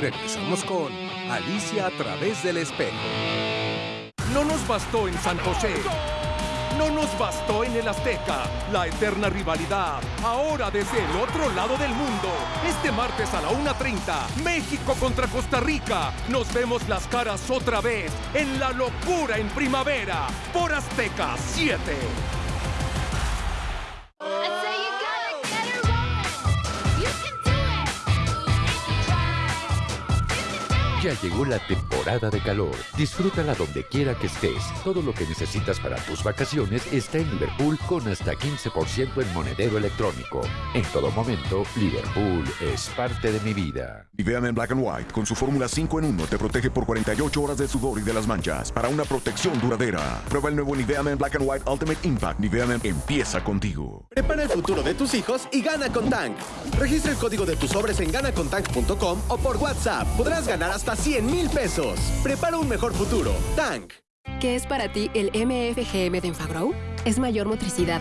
Regresamos con Alicia a través del espejo. No nos bastó en San José. No nos bastó en el Azteca. La eterna rivalidad. Ahora desde el otro lado del mundo. Este martes a la 1.30. México contra Costa Rica. Nos vemos las caras otra vez. En la locura en primavera. Por Azteca 7. Ya llegó la temporada de calor. Disfrútala donde quiera que estés. Todo lo que necesitas para tus vacaciones está en Liverpool con hasta 15% en monedero electrónico. En todo momento, Liverpool es parte de mi vida. Nivea Men Black and White con su fórmula 5 en 1 te protege por 48 horas de sudor y de las manchas para una protección duradera. Prueba el nuevo Nivea Men Black and White Ultimate Impact. Nivea Men empieza contigo. Prepara el futuro de tus hijos y gana con Tank. Registra el código de tus sobres en ganacontank.com o por WhatsApp. Podrás ganar hasta 100 mil pesos. Prepara un mejor futuro. Tank. ¿Qué es para ti el MFGM de Enfagrow? Es mayor motricidad,